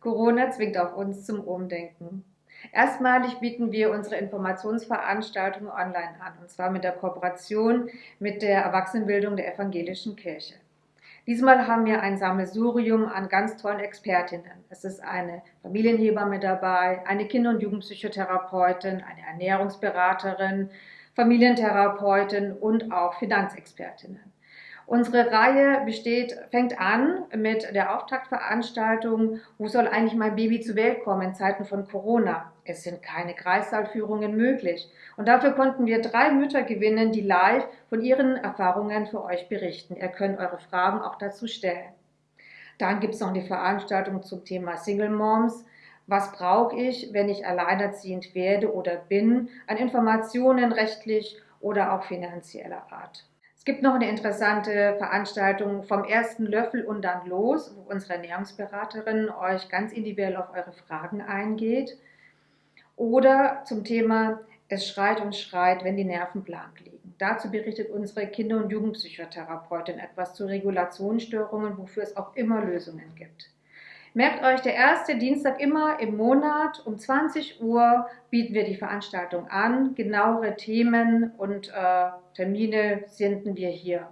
Corona zwingt auch uns zum Umdenken. Erstmalig bieten wir unsere Informationsveranstaltungen online an, und zwar mit der Kooperation mit der Erwachsenenbildung der Evangelischen Kirche. Diesmal haben wir ein Sammelsurium an ganz tollen Expertinnen. Es ist eine Familienhebamme dabei, eine Kinder- und Jugendpsychotherapeutin, eine Ernährungsberaterin, Familientherapeutin und auch Finanzexpertinnen. Unsere Reihe besteht, fängt an mit der Auftaktveranstaltung Wo soll eigentlich mein Baby zur Welt kommen in Zeiten von Corona? Es sind keine Kreissaalführungen möglich. Und dafür konnten wir drei Mütter gewinnen, die live von ihren Erfahrungen für euch berichten. Ihr könnt eure Fragen auch dazu stellen. Dann gibt es noch eine Veranstaltung zum Thema Single Moms. Was brauche ich, wenn ich alleinerziehend werde oder bin, an Informationen rechtlich oder auch finanzieller Art? Es gibt noch eine interessante Veranstaltung vom ersten Löffel und dann los, wo unsere Ernährungsberaterin euch ganz individuell auf eure Fragen eingeht. Oder zum Thema Es schreit und schreit, wenn die Nerven blank liegen. Dazu berichtet unsere Kinder- und Jugendpsychotherapeutin etwas zu Regulationsstörungen, wofür es auch immer Lösungen gibt. Merkt euch, der erste Dienstag immer im Monat um 20 Uhr bieten wir die Veranstaltung an. Genauere Themen und äh, Termine senden wir hier